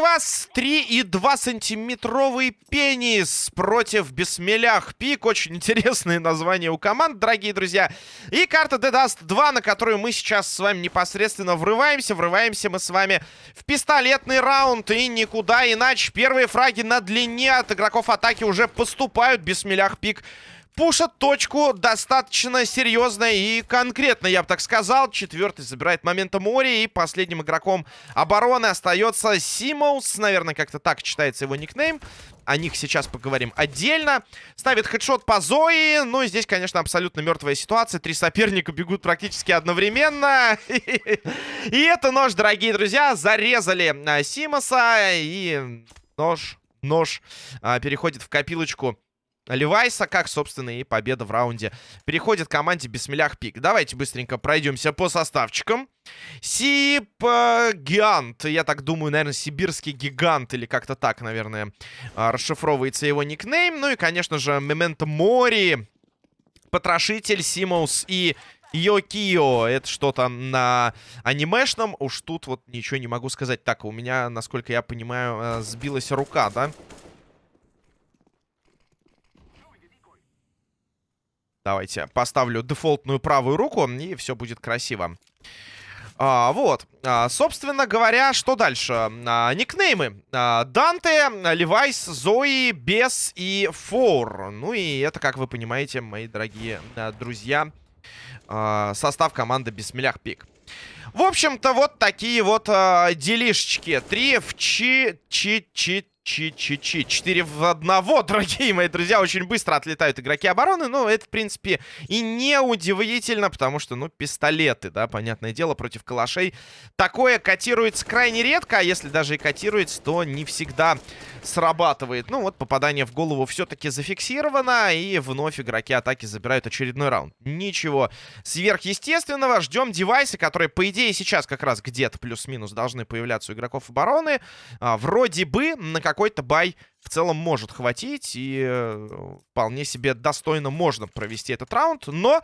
Вас 3,2 сантиметровый пенис против бессмелях пик. Очень интересные названия у команд, дорогие друзья. И карта The Dust 2, на которую мы сейчас с вами непосредственно врываемся. Врываемся мы с вами в пистолетный раунд. И никуда иначе. Первые фраги на длине от игроков атаки уже поступают. Бессмелях пик пушат точку достаточно серьезно и конкретно, я бы так сказал. Четвертый забирает момента Мори. И последним игроком обороны остается Симоус. Наверное, как-то так читается его никнейм. О них сейчас поговорим отдельно. Ставит хедшот по Зои. Ну, и здесь, конечно, абсолютно мертвая ситуация. Три соперника бегут практически одновременно. И это нож, дорогие друзья. Зарезали а, Симоса. И нож, нож а, переходит в копилочку Левайса, как, собственно, и победа в раунде. Переходит к команде Бесмелях Пик. Давайте быстренько пройдемся по составчикам. Сип Гигант. Я так думаю, наверное, сибирский гигант. Или как-то так, наверное, а, расшифровывается его никнейм. Ну и, конечно же, Мементо Мори. Потрошитель, Симоус и Йокио. Это что-то на анимешном. Уж тут вот ничего не могу сказать. Так, у меня, насколько я понимаю, э, сбилась рука, да? Давайте поставлю дефолтную правую руку, и все будет красиво. А, вот. А, собственно говоря, что дальше? А, никнеймы. А, Данте, Левайс, Зои, Бес и Фор. Ну и это, как вы понимаете, мои дорогие а, друзья, а, состав команды Бессмелях Пик. В общем-то, вот такие вот а, делишечки. Три в чи... чи... чи... Чи-чи-чи. 4 в одного, дорогие мои друзья. Очень быстро отлетают игроки обороны. Но это, в принципе, и не удивительно, потому что, ну, пистолеты, да, понятное дело, против калашей. Такое котируется крайне редко, а если даже и котируется, то не всегда срабатывает. Ну, вот попадание в голову все-таки зафиксировано, и вновь игроки атаки забирают очередной раунд. Ничего сверхъестественного. Ждем девайсы, которые, по идее, сейчас как раз где-то плюс-минус должны появляться у игроков обороны. А, вроде бы на какой-то бай в целом может хватить. И э, вполне себе достойно можно провести этот раунд. Но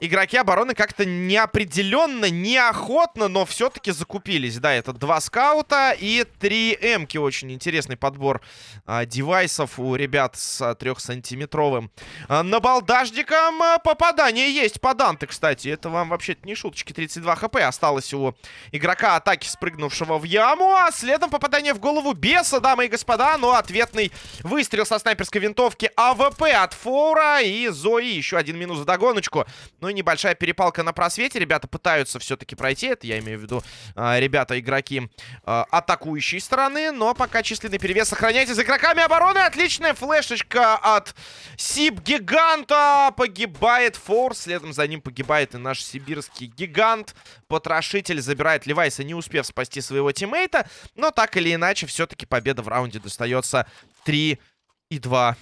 игроки обороны как-то неопределенно, неохотно, но все-таки закупились. Да, это два скаута и три эмки. Очень интересный подбор а, девайсов у ребят с трехсантиметровым а, набалдажником. А, попадание есть по Данте, кстати. Это вам вообще-то не шуточки. 32 хп осталось у игрока атаки, спрыгнувшего в яму. А следом попадание в голову беса, дамы и господа. Но ответный выстрел со снайперской винтовки АВП от Фоура. И Зои еще один минус в догоночку. Ну и небольшая перепалка на просвете. Ребята пытаются все-таки пройти. Это я имею в виду э, ребята-игроки э, атакующей стороны. Но пока численный перевес сохраняется за игроками обороны. Отличная флешечка от Сиб-гиганта. Погибает Фор. Следом за ним погибает и наш сибирский гигант. Потрошитель забирает Левайса, не успев спасти своего teammate а. Но так или иначе, все-таки победа в раунде достается 3 и 2.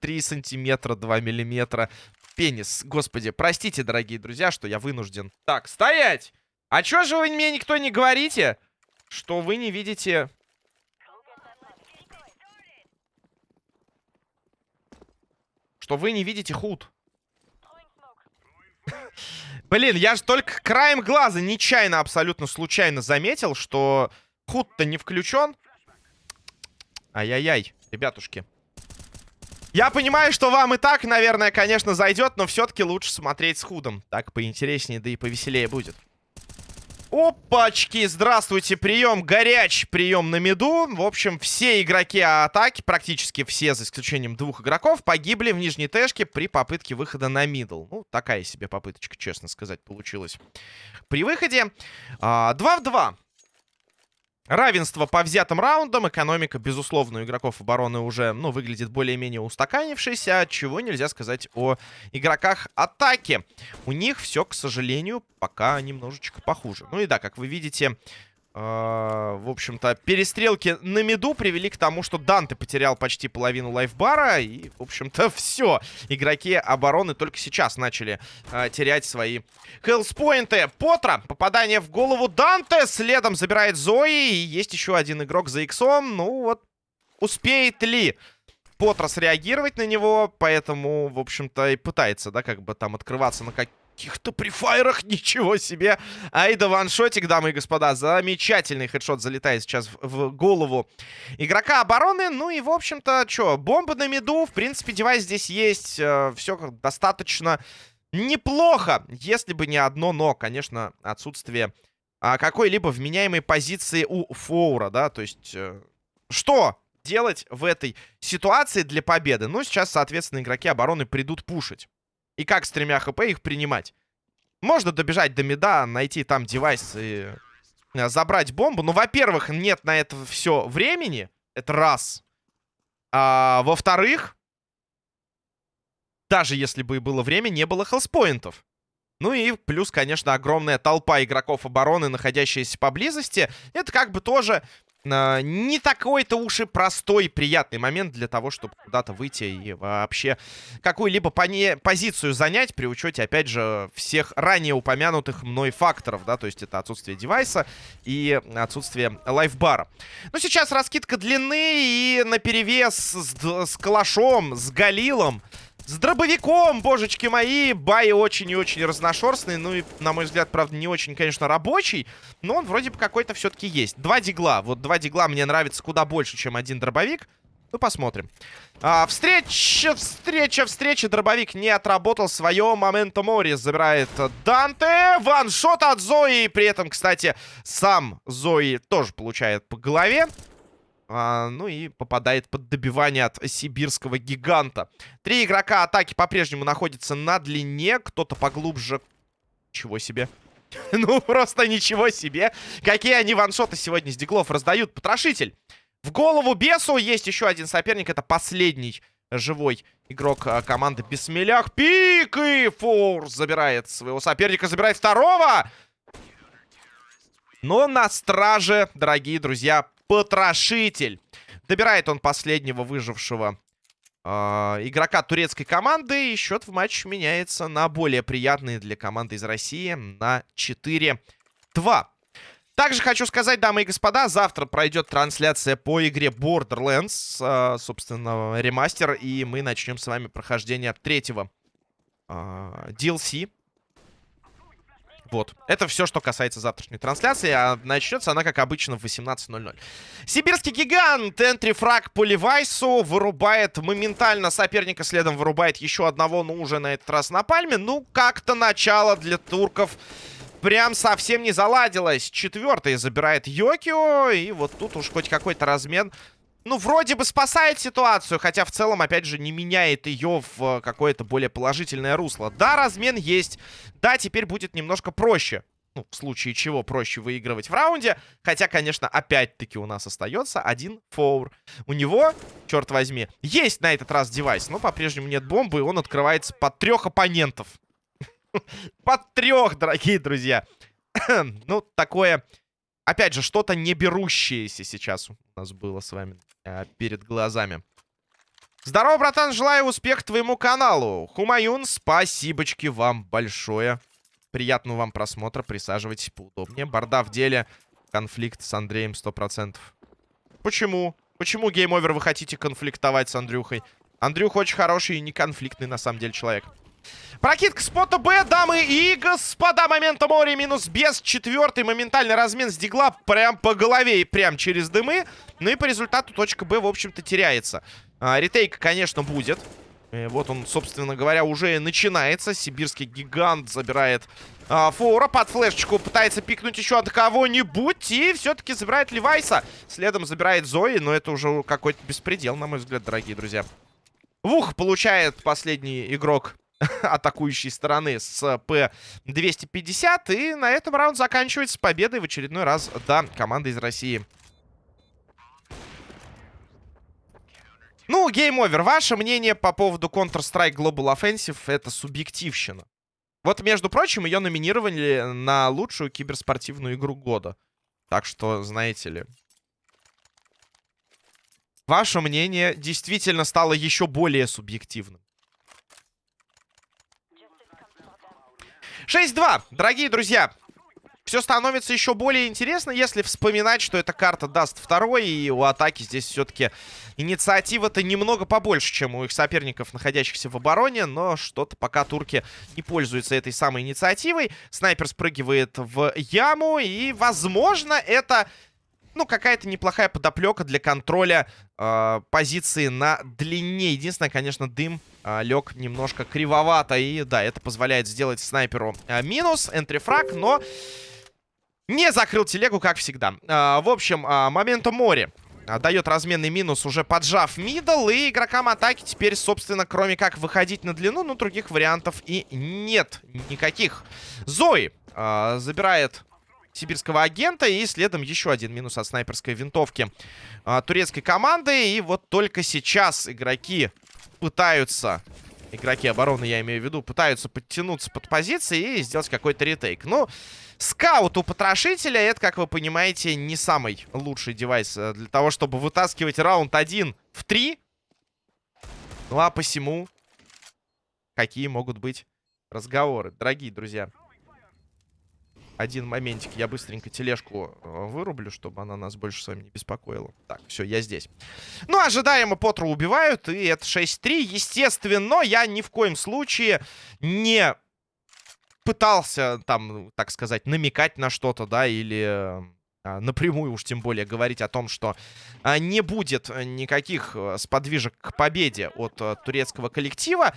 3 сантиметра, 2 миллиметра пенис. Господи, простите, дорогие друзья, что я вынужден. Так, стоять! А чё же вы мне никто не говорите, что вы не видите... Что вы не видите худ. Блин, я же только краем глаза нечаянно, абсолютно случайно заметил, что худ-то не включен. Ай-яй-яй, ребятушки. Я понимаю, что вам и так, наверное, конечно, зайдет, но все-таки лучше смотреть с худом. Так поинтереснее, да и повеселее будет. Опачки, здравствуйте, прием горячий, прием на меду. В общем, все игроки атаки, практически все, за исключением двух игроков, погибли в нижней тэшке при попытке выхода на мидл. Ну, такая себе попыточка, честно сказать, получилась. При выходе а, 2 в 2. Равенство по взятым раундам. Экономика, безусловно, у игроков обороны уже, ну, выглядит более-менее устаканившейся. Чего нельзя сказать о игроках атаки. У них все, к сожалению, пока немножечко похуже. Ну и да, как вы видите, в общем-то, перестрелки на меду привели к тому, что Данте потерял почти половину лайфбара. И, в общем-то, все. Игроки обороны только сейчас начали uh, терять свои хелспоинты. Потра. Попадание в голову Данте. Следом забирает Зои. И есть еще один игрок за иксом. Ну вот, успеет ли спотро среагировать на него, поэтому, в общем-то, и пытается, да, как бы там открываться на каких-то префайрах, ничего себе. Айда ваншотик, дамы и господа, замечательный хедшот залетает сейчас в, голову игрока обороны. Ну и, в общем-то, что, бомба на миду, в принципе, девайс здесь есть, э, все достаточно неплохо, если бы не одно но, конечно, отсутствие а, какой-либо вменяемой позиции у Фоура, да, то есть... Э, что делать в этой ситуации для победы? Ну, сейчас, соответственно, игроки обороны придут пушить. И как с тремя хп их принимать? Можно добежать до меда, найти там девайс и э, забрать бомбу. Ну, во-первых, нет на это все времени. Это раз. А, Во-вторых, даже если бы и было время, не было хелспоинтов. Ну и плюс, конечно, огромная толпа игроков обороны, находящаяся поблизости. Это как бы тоже не такой-то уж и простой, приятный момент для того, чтобы куда-то выйти и вообще какую-либо позицию занять при учете, опять же, всех ранее упомянутых мной факторов, да, то есть это отсутствие девайса и отсутствие лайфбара. Ну, сейчас раскидка длины и наперевес с, с калашом, с галилом с дробовиком, божечки мои. Бай очень и очень разношерстный. Ну и, на мой взгляд, правда, не очень, конечно, рабочий. Но он вроде бы какой-то все-таки есть. Два дигла. Вот два дигла мне нравится куда больше, чем один дробовик. Ну, посмотрим. А, встреча, встреча, встреча. Дробовик не отработал свое. Момента Мори забирает Данте. Ваншот от Зои. При этом, кстати, сам Зои тоже получает по голове. А, ну и попадает под добивание от сибирского гиганта. Три игрока атаки по-прежнему находятся на длине. Кто-то поглубже. Чего себе. ну, просто ничего себе. Какие они ваншоты сегодня с диглов раздают. Потрошитель. В голову бесу есть еще один соперник. Это последний живой игрок а, команды Бессмелях. Пик и Форс забирает своего соперника. Забирает второго. Но на страже, дорогие друзья, Потрошитель. Добирает он последнего выжившего э, игрока турецкой команды. И счет в матче меняется на более приятный для команды из России на 4-2. Также хочу сказать, дамы и господа, завтра пройдет трансляция по игре Borderlands, э, собственно, ремастер, и мы начнем с вами прохождение третьего э, DLC вот. Это все, что касается завтрашней трансляции. А начнется она, как обычно, в 18.00. Сибирский гигант. Энтрифраг по Левайсу. Вырубает моментально соперника. Следом вырубает еще одного, но уже на этот раз на пальме. Ну, как-то начало для турков прям совсем не заладилось. Четвертый забирает Йокио. И вот тут уж хоть какой-то размен ну, вроде бы спасает ситуацию, хотя в целом, опять же, не меняет ее в какое-то более положительное русло. Да, размен есть. Да, теперь будет немножко проще. Ну, в случае чего проще выигрывать в раунде. Хотя, конечно, опять-таки у нас остается один фоур. У него, черт возьми, есть на этот раз девайс, но по-прежнему нет бомбы, и он открывается под трех оппонентов. Под трех, дорогие друзья. Ну, такое опять же, что-то не берущееся сейчас у нас было с вами э, перед глазами. Здорово, братан, желаю успех твоему каналу. Хумаюн, спасибочки вам большое. Приятного вам просмотра, присаживайтесь поудобнее. Борда в деле, конфликт с Андреем 100%. Почему? Почему, Game Over, вы хотите конфликтовать с Андрюхой? Андрюх очень хороший и неконфликтный, на самом деле, человек. Прокидка spot а Б, дамы и господа. Memento Mori минус без. Четвертый моментальный размен с дигла прям по голове и прям через дымы. Ну и по результату точка Б, в общем-то, теряется. А, retake, конечно, будет. И э, вот он, собственно говоря, уже начинается. Сибирский гигант забирает а, фора. Под флешечку пытается пикнуть еще от кого-нибудь. И все-таки забирает Левайса. Следом забирает Зои. Но это уже какой-то беспредел, на мой взгляд, дорогие друзья. Вух получает последний игрок атакующей стороны с П-250. И на этом раунд заканчивается победой в очередной раз, да, команда из России. Ну, Game Over. Ваше мнение по поводу Counter-Strike Global Offensive — это субъективщина. Вот, между прочим, ее номинировали на лучшую киберспортивную игру года. Так что, знаете ли... Ваше мнение действительно стало еще более субъективным. 6-2, дорогие друзья. все становится еще более интересно, если вспоминать, что эта карта Dust второй, и у атаки здесь все-таки инициатива-то немного побольше, чем у их соперников, находящихся в обороне, но что-то пока турки не пользуются этой самой инициативой. Снайпер спрыгивает в яму, и, возможно, это ну, какая-то неплохая подоплека для контроля э, позиции на длине. Единственное, конечно, дым э, лег немножко кривовато. И да, это позволяет сделать снайперу э, минус, энтрифраг, но не закрыл телегу, как всегда. Э, в общем, э, моменту море. Дает разменный минус, уже поджав middle. И игрокам атаки теперь, собственно, кроме как выходить на длину, ну, других вариантов и нет никаких. Зои э, забирает сибирского гиганта. И следом еще один минус от снайперской винтовки а, турецкой команды. И вот только сейчас игроки пытаются... Игроки обороны, я имею в виду, пытаются подтянуться под позиции и сделать какой-то retake. Ну, скаут у потрошителя, это, как вы понимаете, не самый лучший девайс э, для того, чтобы вытаскивать раунд 1 в 3. Ну, а посему, какие могут быть разговоры, дорогие друзья один моментик. Я быстренько тележку э, вырублю, чтобы она нас больше с вами не беспокоила. Так, все, я здесь. Ну, ожидаемо Потру убивают, и это 6-3. Естественно, я ни в коем случае не пытался, там, так сказать, намекать на что-то, да, или а, напрямую уж тем более говорить о том, что а, не будет никаких э, сподвижек к победе от турецкого коллектива.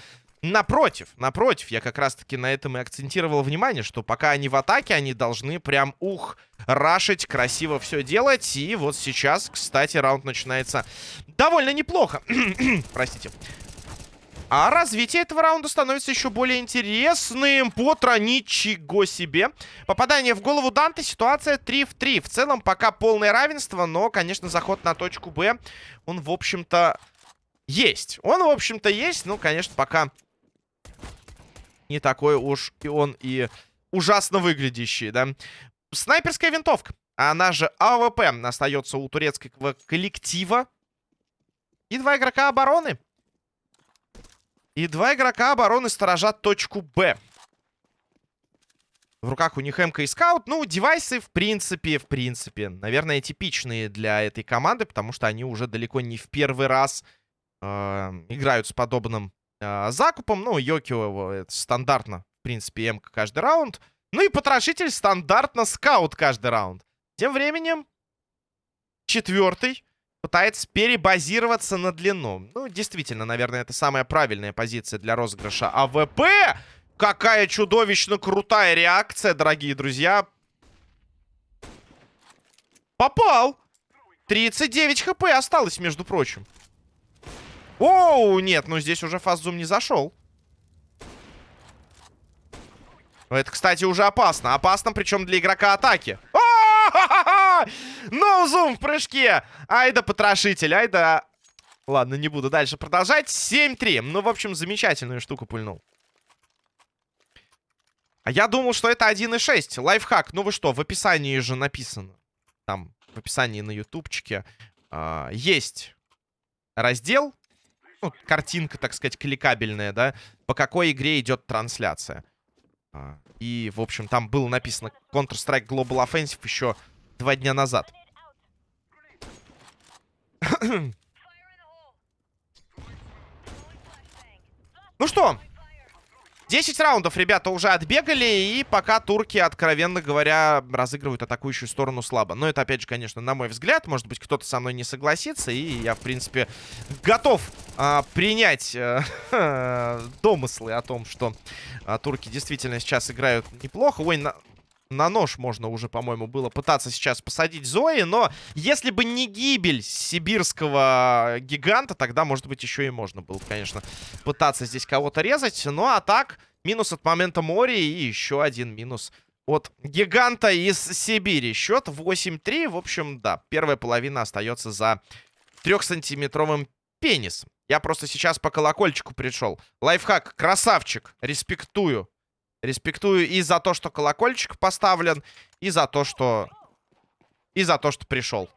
Напротив, напротив, я как раз-таки на этом и акцентировал внимание, что пока они в атаке, они должны прям, ух, рашить, красиво все делать. И вот сейчас, кстати, раунд начинается довольно неплохо. Простите. А развитие этого раунда становится еще более интересным. Потро, ничего себе. Попадание в голову Данте. Ситуация 3 в 3. В целом пока полное равенство, но, конечно, заход на точку Б, он, в общем-то, есть. Он, в общем-то, есть. Ну, конечно, пока не такой уж и он и ужасно выглядящий, да. Снайперская винтовка, она же АВП, остается у турецкого коллектива. И два игрока обороны. И два игрока обороны сторожат точку Б. В руках у них МК и скаут. Ну, девайсы, в принципе, в принципе, наверное, типичные для этой команды, потому что они уже далеко не в первый раз э, играют с подобным э, закупом. Ну, Йокио это стандартно, в принципе, м каждый раунд. Ну и потрошитель стандартно скаут каждый раунд. Тем временем четвертый пытается перебазироваться на длину. Ну, действительно, наверное, это самая правильная позиция для розыгрыша АВП. Какая чудовищно крутая реакция, дорогие друзья. Попал. 39 хп осталось, между прочим. Оу, нет, ну здесь уже фаззум не зашел. Это, кстати, уже опасно. Опасно, причем для игрока атаки. Ну, зум в прыжке. Ай да потрошитель, ай да... Ладно, не буду дальше продолжать. 7-3. Ну, в общем, замечательную штуку пульнул. А я думал, что это 1.6. Лайфхак. Ну вы что, в описании же написано. Там, в описании на ютубчике. Э, есть раздел ну, картинка, так сказать, кликабельная, да, по какой игре идет трансляция. А, и, в общем, там было написано Counter-Strike Global Offensive еще два дня назад. ну что, 10 раундов ребята уже отбегали, и пока турки, откровенно говоря, разыгрывают атакующую сторону слабо. Но это, опять же, конечно, на мой взгляд. Может быть, кто-то со мной не согласится, и я, в принципе, готов а, принять а, домыслы о том, что а, турки действительно сейчас играют неплохо. Ой, на... На нож можно уже, по-моему, было пытаться сейчас посадить Зои, но если бы не гибель сибирского гиганта, тогда, может быть, еще и можно было, конечно, пытаться здесь кого-то резать. Ну, а так, минус от момента моря и еще один минус от гиганта из Сибири. Счет 8-3. В общем, да, первая половина остается за трехсантиметровым пенисом. Я просто сейчас по колокольчику пришел. Лайфхак, красавчик, респектую. Респектую и за то, что колокольчик поставлен, и за то, что... И за то, что пришел.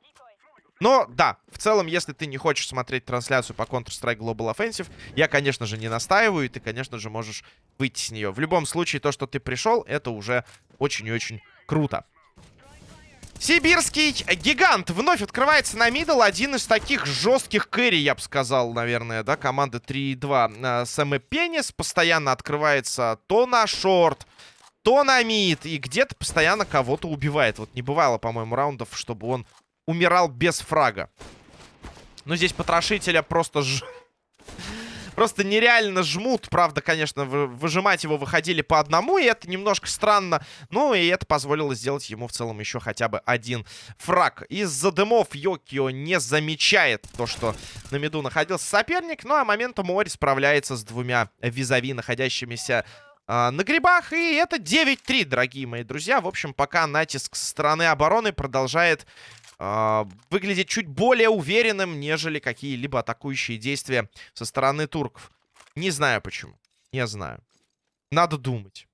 Но, да, в целом, если ты не хочешь смотреть трансляцию по Counter-Strike Global Offensive, я, конечно же, не настаиваю, и ты, конечно же, можешь выйти с нее. В любом случае, то, что ты пришел, это уже очень и очень Круто. Сибирский гигант вновь открывается на мидл. Один из таких жестких кэри, я бы сказал, наверное, да, команда 3-2. Сэм Пенис постоянно открывается то на шорт, то на мид. И где-то постоянно кого-то убивает. Вот не бывало, по-моему, раундов, чтобы он умирал без фрага. Но здесь потрошителя просто ж... Просто нереально жмут. Правда, конечно, выжимать его выходили по одному, и это немножко странно. Ну, и это позволило сделать ему в целом еще хотя бы один фраг. Из-за дымов Йокио не замечает то, что на миду находился соперник. Ну, а моментом Мори справляется с двумя визави, находящимися а, на грибах. И это 9-3, дорогие мои друзья. В общем, пока натиск со стороны обороны продолжает э, выглядит чуть более уверенным, нежели какие-либо атакующие действия со стороны турков. Не знаю почему. Не знаю. Надо думать.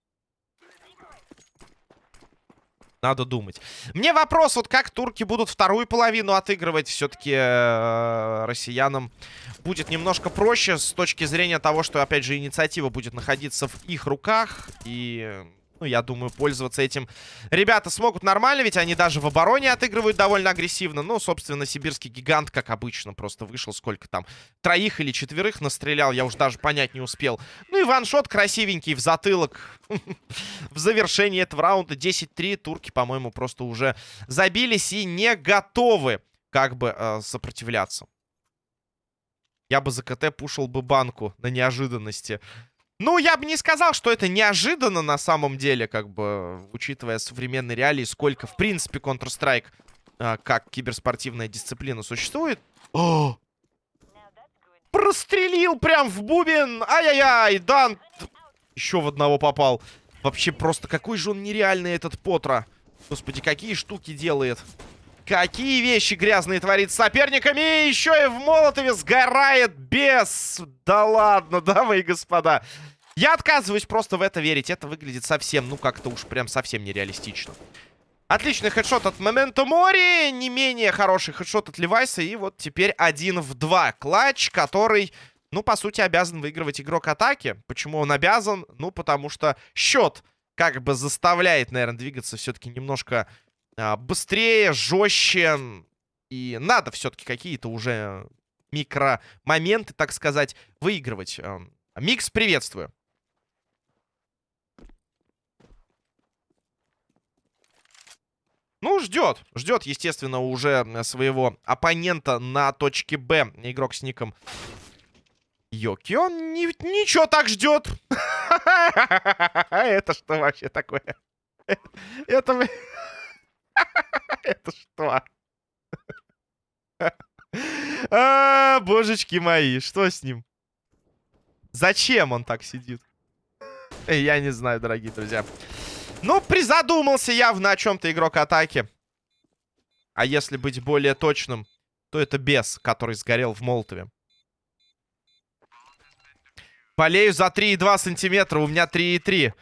Надо думать. Мне вопрос, вот как турки будут вторую половину отыгрывать, все-таки э, россиянам будет немножко проще с точки зрения того, что, опять же, инициатива будет находиться в их руках. И ну, я думаю, пользоваться этим ребята смогут нормально, ведь они даже в обороне отыгрывают довольно агрессивно. Ну, собственно, сибирский гигант, как обычно, просто вышел сколько там, троих или четверых настрелял, я уж даже понять не успел. Ну и ваншот красивенький в затылок в завершении этого раунда. 10-3, турки, по-моему, просто уже забились и не готовы как бы э, сопротивляться. Я бы за КТ пушил бы банку на неожиданности. Ну, я бы не сказал, что это неожиданно на самом деле, как бы, учитывая современные реалии, сколько, в принципе, Counter-Strike э, как киберспортивная дисциплина существует. О! Прострелил прям в бубен! Ай-яй-яй! Дан еще в одного попал. Вообще, просто какой же он нереальный, этот Потра. Господи, какие штуки делает. Какие вещи грязные творит с соперниками. И еще и в Молотове сгорает без... Да ладно, дамы и господа. Я отказываюсь просто в это верить. Это выглядит совсем, ну, как-то уж прям совсем нереалистично. Отличный хедшот от Момента Мори. Не менее хороший хедшот от Левайса. И вот теперь один в два. Клатч, который, ну, по сути, обязан выигрывать игрок атаки. Почему он обязан? Ну, потому что счет как бы заставляет, наверное, двигаться все-таки немножко быстрее, жестче. И надо все-таки какие-то уже микромоменты, так сказать, выигрывать. Микс, приветствую. Ну, ждет. Ждет, естественно, уже своего оппонента на точке Б. Игрок с ником Йоки. Он ни, ничего так ждет. Это что вообще такое? Это... Это что? А, божечки мои, что с ним? Зачем он так сидит? Я не знаю, дорогие друзья. Ну, призадумался явно о чем-то игрок атаки. А если быть более точным, то это бес, который сгорел в Молотове. Болею за 3,2 сантиметра, у меня 3,3.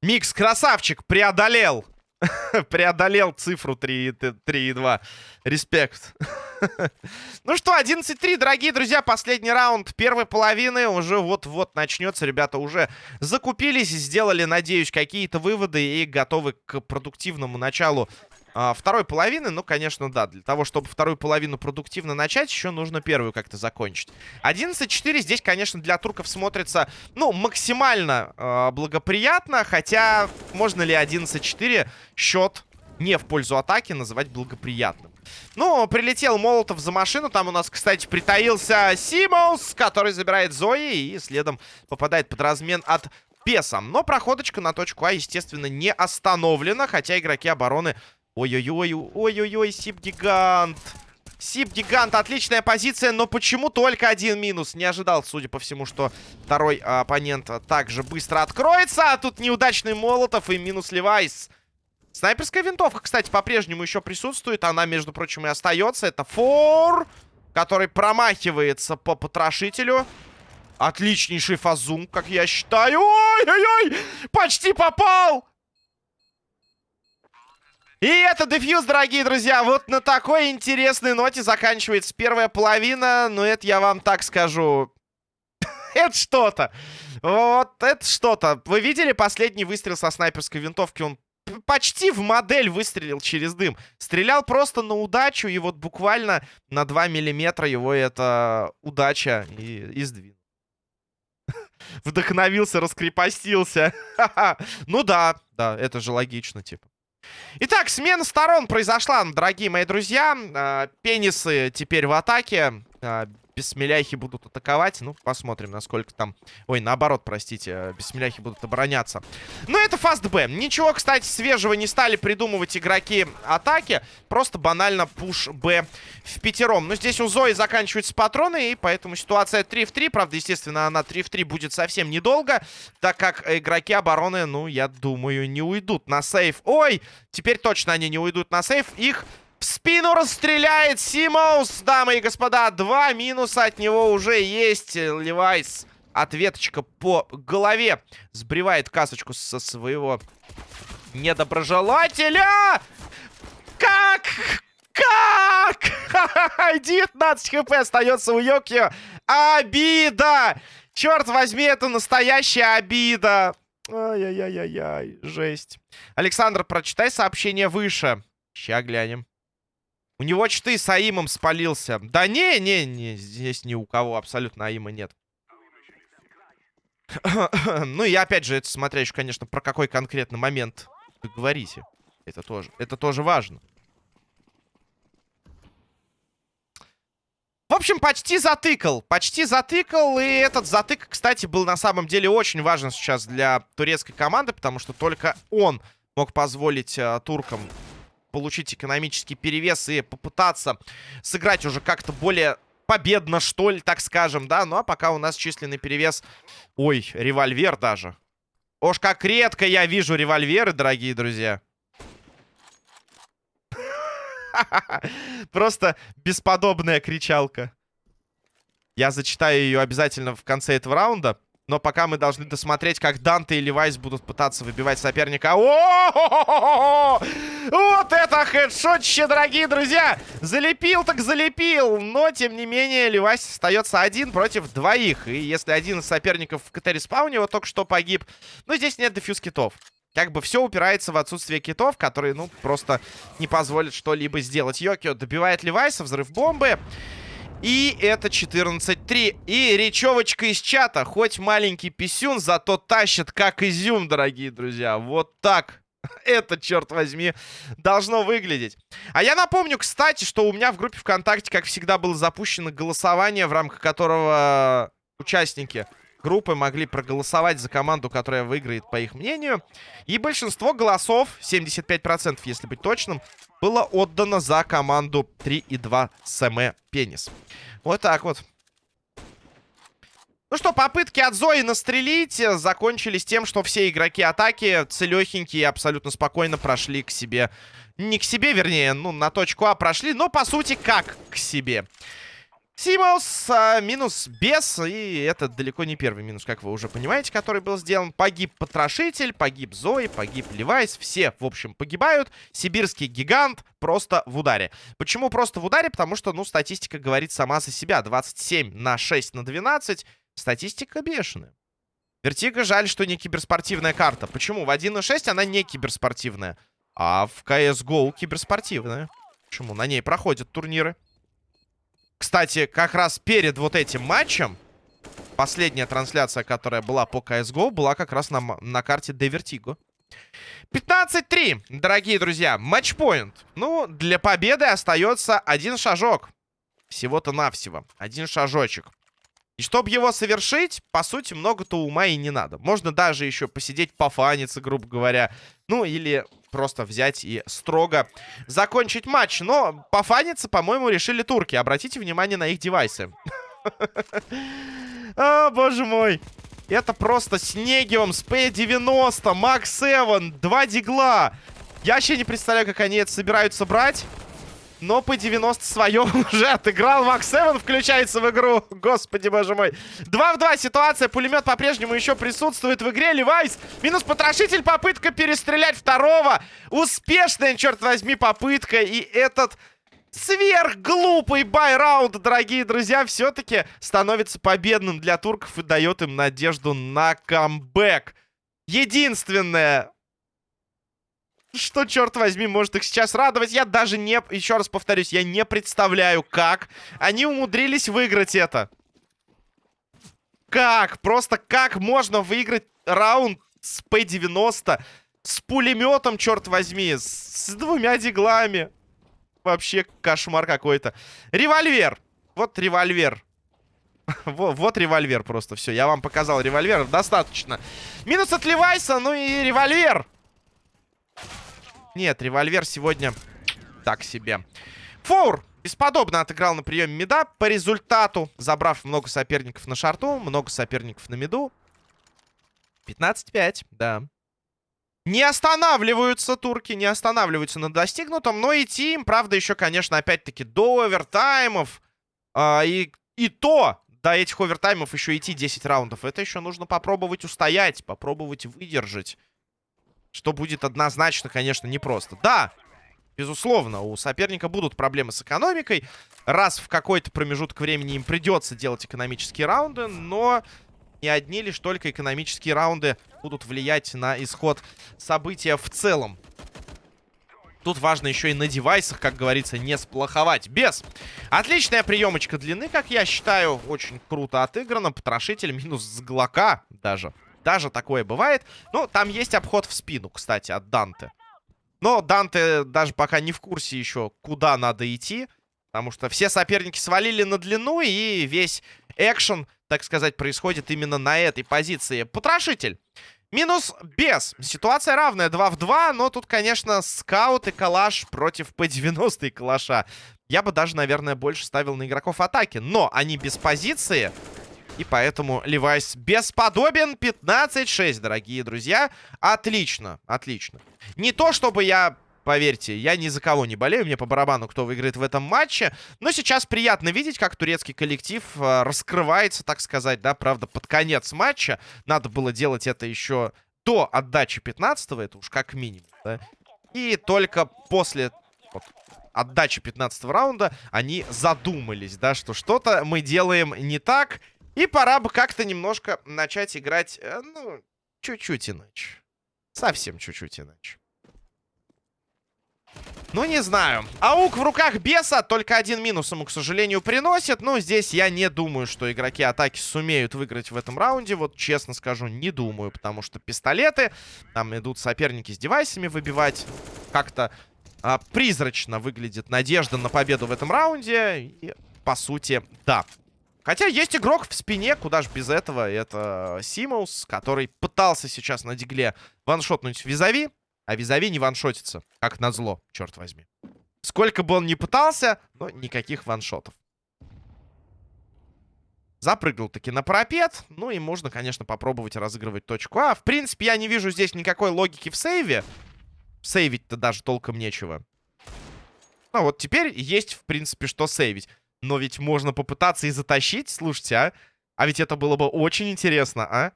Микс, красавчик, преодолел. Преодолел цифру 3,2. Респект. ну что, 11-3, дорогие друзья. Последний раунд первой половины уже вот-вот начнется. Ребята уже закупились, сделали, надеюсь, какие-то выводы и готовы к продуктивному началу а, второй половины, ну, конечно, да. Для того, чтобы вторую половину продуктивно начать, еще нужно первую как-то закончить. 11-4 здесь, конечно, для турков смотрится, ну, максимально э, благоприятно. Хотя, можно ли 11-4 счет не в пользу атаки называть благоприятным? Ну, прилетел Молотов за машину. Там у нас, кстати, притаился Симоус, который забирает Зои и следом попадает под размен от Песа. Но проходочка на точку А, естественно, не остановлена. Хотя игроки обороны Ой-ой-ой, ой-ой-ой, Сип-гигант. Сип-гигант, отличная позиция, но почему только один минус? Не ожидал, судя по всему, что второй оппонент также быстро откроется. А тут неудачный Молотов и минус Левайс. Снайперская винтовка, кстати, по-прежнему еще присутствует. Она, между прочим, и остается. Это фор, который промахивается по потрошителю. Отличнейший фазум, как я считаю. Ой-ой-ой, почти попал! И это дефьюз, дорогие друзья. Вот на такой интересной ноте заканчивается первая половина. Но это я вам так скажу. это что-то. Вот это что-то. Вы видели последний выстрел со снайперской винтовки? Он почти в модель выстрелил через дым. Стрелял просто на удачу, и вот буквально на 2 миллиметра его эта удача и, и сдвинул. Вдохновился, раскрепостился. ну да, да, это же логично, типа. Итак, смена сторон произошла, дорогие мои друзья. А, пенисы теперь в атаке. Бессмеляхи будут атаковать. Ну, посмотрим, насколько там... Ой, наоборот, простите, э, бессмеляхи будут обороняться. Ну, это фаст Б. Ничего, кстати, свежего не стали придумывать игроки атаки. Просто банально пуш Б в пятером. Но здесь у Зои заканчиваются патроны, и поэтому ситуация 3 в 3. Правда, естественно, она 3 в 3 будет совсем недолго, так как игроки обороны, ну, я думаю, не уйдут на сейф. Ой, теперь точно они не уйдут на сейф. Их в спину расстреляет Симоус, дамы и господа. Два минуса от него уже есть. Левайс ответочка по голове. Сбривает касочку со своего недоброжелателя. Как? Как? 19 хп остается у Йокио. Обида! Черт возьми, это настоящая обида. Ай-яй-яй-яй, жесть. Александр, прочитай сообщение выше. Ща глянем. У него чты с Аимом спалился. Да не, не, не, здесь ни у кого абсолютно Аима нет. ну и опять же, это смотря еще, конечно, про какой конкретно момент вы говорите. Это тоже, это тоже важно. В общем, почти затыкал. Почти затыкал. И этот затык, кстати, был на самом деле очень важен сейчас для турецкой команды, потому что только он мог позволить э, туркам получить экономический перевес и попытаться сыграть уже как-то более победно, что ли, так скажем, да. Ну, а пока у нас численный перевес... Ой, револьвер даже. Ож, как редко я вижу револьверы, дорогие друзья. Просто бесподобная кричалка. Я зачитаю ее обязательно в конце этого раунда. Но пока мы должны досмотреть, как Данте и Левайс будут пытаться выбивать соперника. О Вот это хедшотище, дорогие друзья! Залепил так залепил! Но, тем не менее, Левайс остается один против двоих. И если один из соперников в КТ-респауне вот только что погиб, ну, здесь нет defuse kit ов. Как бы все упирается в отсутствие kit ов, которые, ну, просто не позволят что-либо сделать. Йокио добивает Левайса, взрыв бомбы. И это 14-3. И речевочка из чата. Хоть маленький писюн, зато тащит как изюм, дорогие друзья. Вот так. Это, черт возьми, должно выглядеть. А я напомню, кстати, что у меня в группе ВКонтакте, как всегда, было запущено голосование, в рамках которого участники группы могли проголосовать за команду, которая выиграет, по их мнению. И большинство голосов, 75%, если быть точным, было отдано за команду 3 и 2 СМ Пенис. Вот так вот. Ну что, попытки от Зои настрелить закончились тем, что все игроки атаки целехенькие абсолютно спокойно прошли к себе. Не к себе, вернее, ну, на точку А прошли, но, по сути, как к себе. Симос а, минус без, и это далеко не первый минус, как вы уже понимаете, который был сделан. Погиб Потрошитель, погиб Зои, погиб Левайс, все, в общем, погибают. Сибирский гигант просто в ударе. Почему просто в ударе? Потому что, ну, статистика говорит сама за себя. 27 на 6 на 12. Статистика бешеная. Vertigo жаль, что не киберспортивная карта. Почему? В 1.6 она не киберспортивная, а в CSGO киберспортивная. Почему? На ней проходят турниры. Кстати, как раз перед вот этим матчем последняя трансляция, которая была по CSGO, была как раз на, на карте Vertigo. 15-3, дорогие друзья. Матчпоинт. Ну, для победы остается один шажок. Всего-то навсего. Один шажочек. И чтобы его совершить, по сути, много-то ума и не надо. Можно даже еще посидеть, пофаниться, грубо говоря. Ну, или просто взять и строго закончить матч. Но пофаниться, по-моему, решили турки. Обратите внимание на их девайсы. О, боже мой. Это просто с P90, Макс 7, два дигла. Я вообще не представляю, как они это собираются брать. Но по 90 своем уже отыграл. Макс 7 включается в игру. Господи, боже мой. 2 в 2 ситуация. Пулемет по-прежнему еще присутствует в игре. Левайс. Минус потрошитель. Попытка перестрелять второго. Успешная, черт возьми, попытка. И этот сверхглупый байраунд, дорогие друзья, все-таки становится победным для турков и дает им надежду на камбэк. Единственное, что, черт возьми, может их сейчас радовать? Я даже не... Еще раз повторюсь, я не представляю, как они умудрились выиграть это. Как? Просто как можно выиграть раунд с П-90 с пулеметом, черт возьми, с, с двумя диглами? Вообще кошмар какой-то. Револьвер. Вот револьвер. вот, вот револьвер просто. Все, я вам показал револьвер. Достаточно. Минус от Левайса, ну и револьвер. Нет, револьвер сегодня так себе. Фоур бесподобно отыграл на приеме меда. По результату, забрав много соперников на шарту, много соперников на меду. 15-5, да. Не останавливаются турки, не останавливаются на достигнутом. Но идти им, правда, еще, конечно, опять-таки до овертаймов. А, и, и то до этих овертаймов еще идти 10 раундов. Это еще нужно попробовать устоять, попробовать выдержать. Что будет однозначно, конечно, непросто. Да, безусловно, у соперника будут проблемы с экономикой. Раз в какой-то промежуток времени им придется делать экономические раунды, но не одни лишь только экономические раунды будут влиять на исход события в целом. Тут важно еще и на девайсах, как говорится, не сплоховать. Без. Отличная приемочка длины, как я считаю. Очень круто отыграно. Потрошитель минус с глока даже. Даже такое бывает. Ну, там есть обход в спину, кстати, от Данте. Но Данте даже пока не в курсе еще, куда надо идти. Потому что все соперники свалили на длину, и весь экшен, так сказать, происходит именно на этой позиции. Потрошитель. Минус без. Ситуация равная 2 в 2, но тут, конечно, скаут и калаш против П-90 и калаша. Я бы даже, наверное, больше ставил на игроков атаки. Но они без позиции. И поэтому Левайс бесподобен. 15-6, дорогие друзья. Отлично, отлично. Не то, чтобы я... Поверьте, я ни за кого не болею, мне по барабану, кто выиграет в этом матче. Но сейчас приятно видеть, как турецкий коллектив э, раскрывается, так сказать, да, правда, под конец матча. Надо было делать это еще до отдачи 15-го, это уж как минимум, да. И только после вот, отдачи 15 раунда они задумались, да, что что-то мы делаем не так, и пора бы как-то немножко начать играть, э, ну, чуть-чуть иначе. Совсем чуть-чуть иначе. Ну, не знаю. Аук в руках беса. Только один минус ему, к сожалению, приносит. Но здесь я не думаю, что игроки атаки сумеют выиграть в этом раунде. Вот, честно скажу, не думаю. Потому что пистолеты. Там идут соперники с девайсами выбивать. Как-то а, призрачно выглядит надежда на победу в этом раунде. И, по сути, да. Хотя есть игрок в спине, куда же без этого. Это Симоус, который пытался сейчас на дигле ваншотнуть визави. А визави не ваншотится, как назло, черт возьми. Сколько бы он ни пытался, но никаких ваншотов. Запрыгнул таки на парапет. Ну и можно, конечно, попробовать разыгрывать точку А. В принципе, я не вижу здесь никакой логики в сейве. Сейвить-то даже толком нечего. Ну вот теперь есть, в принципе, что сейвить. Но ведь можно попытаться и затащить, слушайте, а? А ведь это было бы очень интересно, а?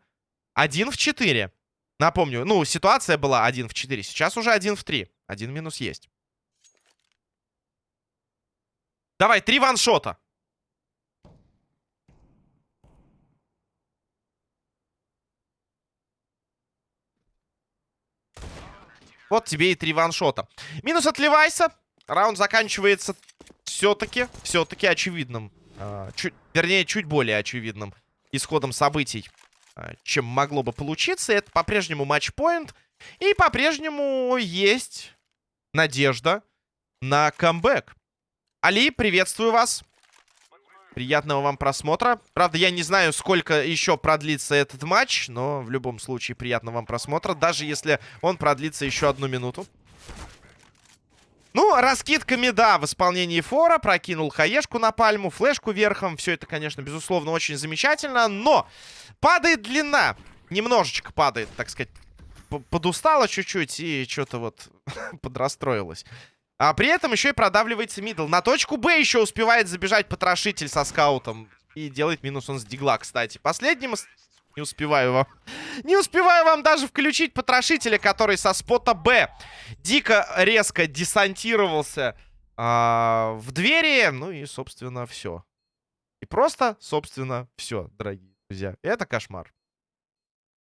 Один в четыре. Напомню, ну, ситуация была один в четыре. Сейчас уже один в три. Один минус есть. Давай, три ваншота. Вот тебе и три ваншота. Минус от Левайса. Раунд заканчивается все-таки, все-таки очевидным. Э, чуть, вернее, чуть более очевидным исходом событий, э, чем могло бы получиться. Это по-прежнему матчпоинт. И по-прежнему есть надежда на камбэк. Али, приветствую вас. Приятного вам просмотра. Правда, я не знаю, сколько еще продлится этот матч, но в любом случае приятного вам просмотра, даже если он продлится еще одну минуту. Ну, раскидками, да, в исполнении фора. Прокинул хаешку на пальму, флешку верхом. Все это, конечно, безусловно, очень замечательно. Но падает длина. Немножечко падает, так сказать. Подустала чуть-чуть и что-то вот подрастроилась. А при этом еще и продавливается мидл. На точку Б еще успевает забежать потрошитель со скаутом. И делает минус он с дигла, кстати. Последним не успеваю вам. Не успеваю вам даже включить потрошителя, который со спота Б дико резко десантировался а, в двери. Ну и, собственно, все. И просто, собственно, все, дорогие друзья. Это кошмар.